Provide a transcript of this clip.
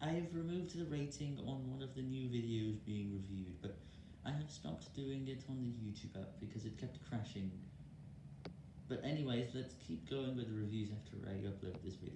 I have removed the rating on one of the new videos being reviewed, but I have stopped doing it on the YouTube app because it kept crashing. But anyways, let's keep going with the reviews after I upload this video.